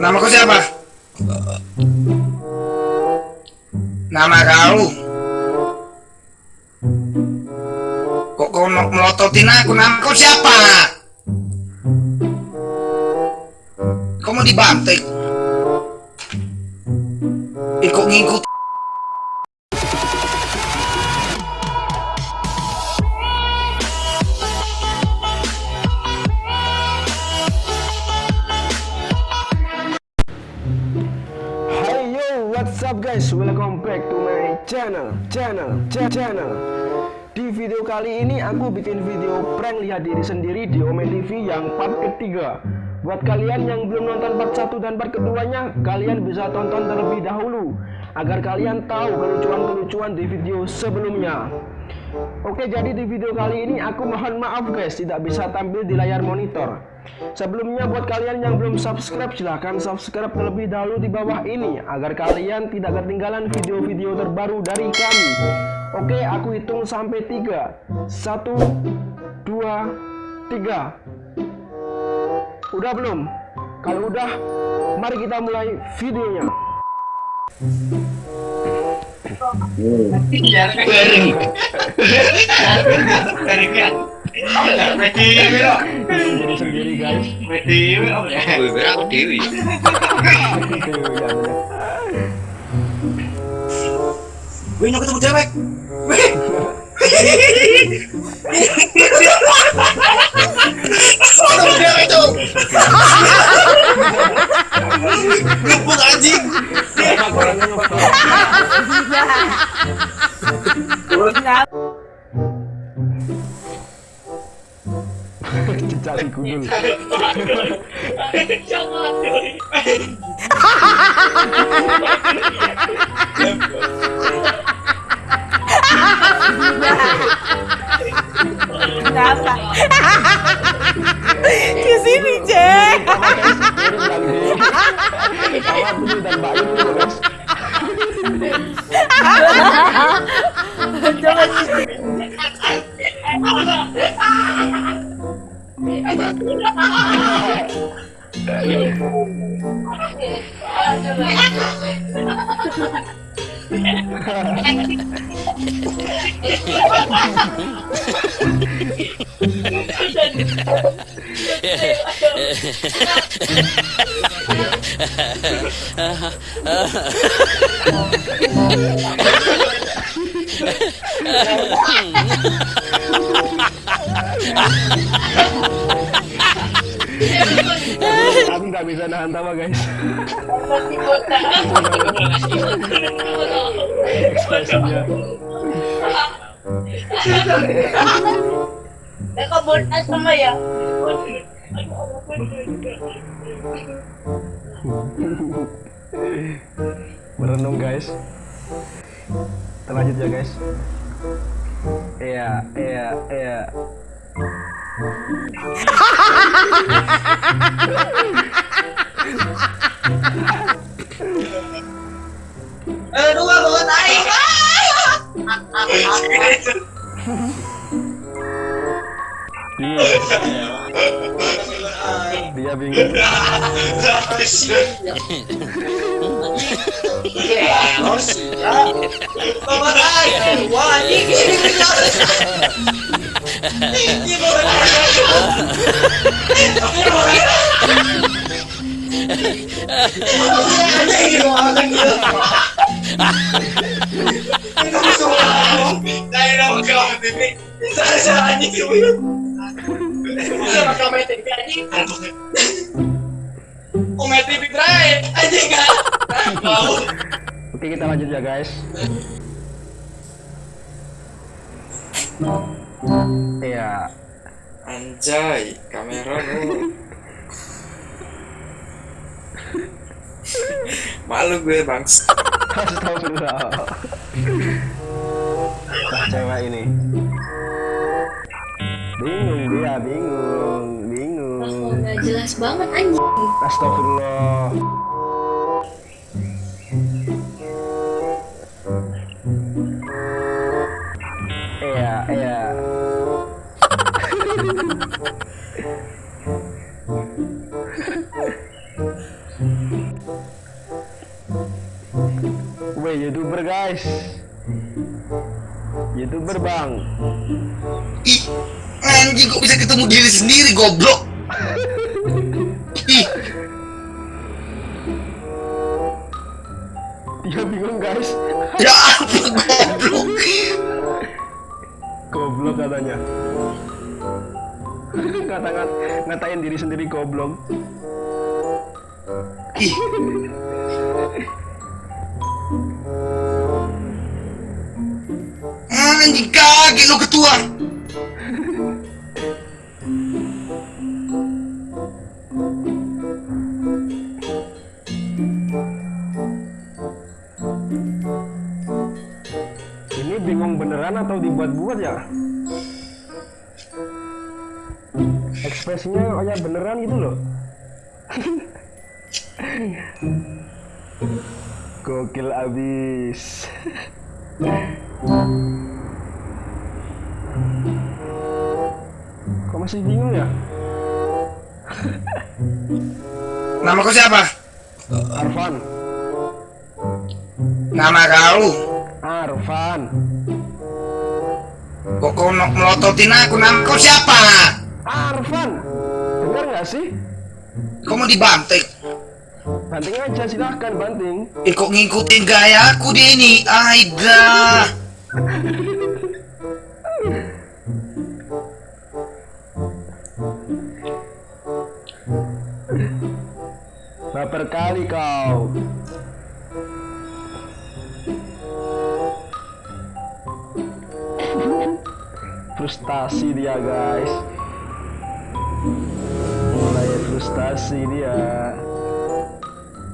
Nama kau siapa? Nama kau? Kok kau melototin aku? Nama kau siapa? Kau mau dibantai? Ikut ngikut guys? Welcome back to my channel, channel, ch- channel. Di video kali ini aku bikin video prank lihat diri sendiri di Ome TV yang part ketiga. Buat kalian yang belum nonton part 1 dan part keduanya, kalian bisa tonton terlebih dahulu agar kalian tahu kelucuan-kelucuan di video sebelumnya. Oke, jadi di video kali ini aku mohon maaf guys tidak bisa tampil di layar monitor. Sebelumnya buat kalian yang belum subscribe silahkan subscribe terlebih dahulu di bawah ini agar kalian tidak ketinggalan video-video terbaru dari kami. Oke, aku hitung sampai tiga. Satu, dua, tiga. Udah belum? Kalau udah, mari kita mulai videonya. Jadi sendiri guys. aku dewi Itu ya bener. Gue nyok ketemu cewek Wih. Ketemu cewek tuh Luput anjing Kudul. Kenapa? Ke sini, Cek. Awak dulu Ha ha ha! Nggak bisa nahan tawa, guys. Ekspresinya. Nakabonas sama ya. Merenung, guys. Kita lanjut ya, guys. Iya, iya, iya. Bingung. Ini bawa Dahil magkakabibig. Sana sa anjing yun. Bisa magkamay TV anjing. Kung may TV drive, anjing ka. Wow. Oke, kita lanjut ya, guys. Iya. anjay kamera lu malu gue bangs Astagfirullah cewek ini. Bingung dia bingung bingung. Nggak jelas banget anjing? Astagfirullah. Iya iya. Gue youtuber guys youtuber bang Ih, anjing kok bisa ketemu diri sendiri goblok. Ih, dia bingung guys ya apa goblok? goblok katanya kata ngatain diri sendiri goblok Ih. Kaget lo ketua. ini bingung beneran atau dibuat-buat ya? Ekspresinya kayak beneran gitu loh. Gokil abis masih bingung ya Nama kau siapa? Arfan Nama kau. Arfan Kok kau melototin aku? Nama kau siapa? Arfan dengar nggak sih Kau mau dibanting? banting aja silahkan banting Eh kok ngikutin gaya aku dia ini? Aida. baper kali kau. Frustasi dia guys. Mulai frustasi dia